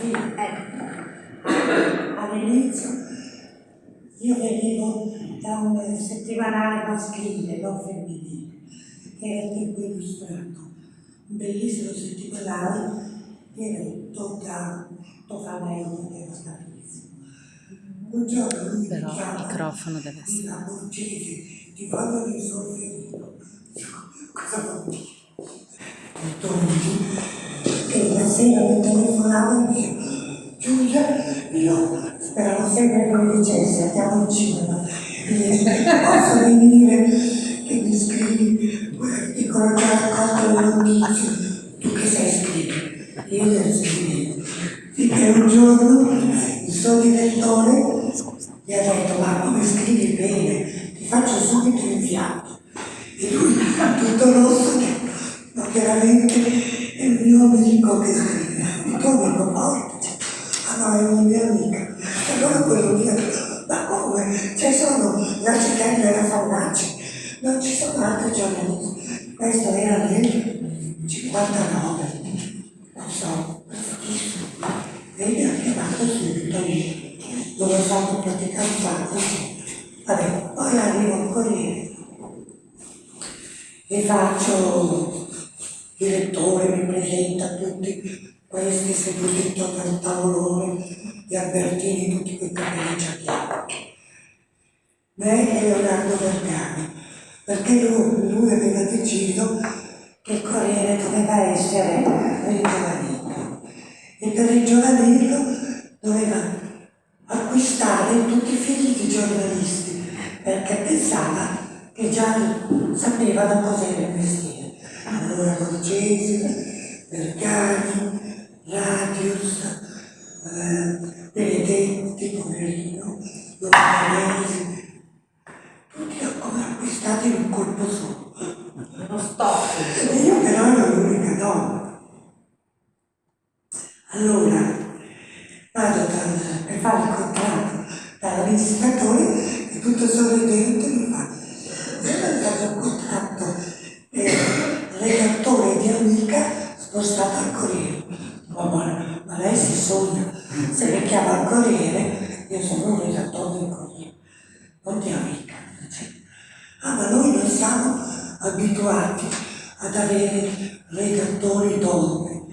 fine. All'inizio io venivo da un settimanale maschile, non femminile, che era il tempo illustrato, un bellissimo settimanale diretto da Tofanello, che era stato un giorno lui Però il microfono deve essere- "Nina Borgese, ti voglio risolvere. Cosa vuol dire? E sera mi telefonava e mi dice, Giulia, io speravo sempre che mi dicesse andiamo al cinema. Posso venire che mi scrivi, dicono già raccolto le notizie, tu che sai scrivere? Io le scrivevo. Finché un giorno il suo direttore gli ha detto ma come scrivi bene, ti faccio subito inviato. E lui tutto rosso ma veramente è mio amico che scrive, tuo amico Paolo dice, ah è una mia amica. Allora quello lì ha detto, ma come? C'è solo la Cicella e la Faunacci, non ci sono altri giornalisti. Questo era nel 59, non so. E mi ha chiamato subito lì, dove ho fatto praticamente così. Vabbè, poi arrivo al Corriere e faccio direttore, mi presenta tutti questi seduti intorno al tavolone, gli Albertini, tutti quei capelli gialli. Me e Leonardo Vergani, perché lui, lui aveva deciso che il Corriere doveva essere ringiovanito e per ringiovanirlo doveva acquistare tutti i figli di giornalisti perché pensava che già sapevano cos'era il mestiere. Allora Borgesi, Vergani, Radius, eh, Benedetti, Poverino, Lorenzi, tutti come acquistati in un colpo solo. Uno stop. E io però ero l'unica donna. Allora, vado dal, per fare il contratto dall'amministratore e tutto sorridente mi fa, io ho fatto un contratto per amica spostato al Corriere. Oh, ma, lei si sogna, se mi chiama al Corriere, io sono un redattore del Corriere, non di amica. Ah, ma noi non siamo abituati ad avere redattori donne.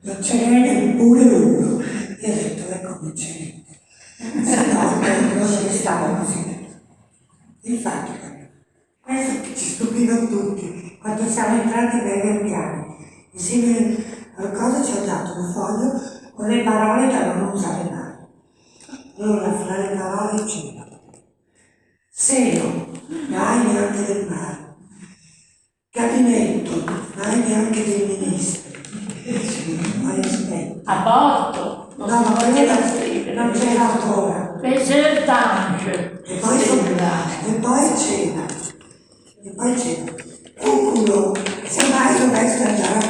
Non ce n'è neppure uno. E ho detto, ecco non c'è niente. Se no, non ne stava così. Infatti, questo che ci stupiva tutti, quando siamo entrati nei verpiani, insieme al cosa ci ho dato un foglio con le parole da non usare mai. Allora, fra le parole c'era Seno, mai neanche del mare. Gabinetto, mai neanche dei ministri. Poi aspetta. Aborto. No, Non ma si quella non c'era ancora. Desertange. E poi, e poi c'era. E poi c'era. Un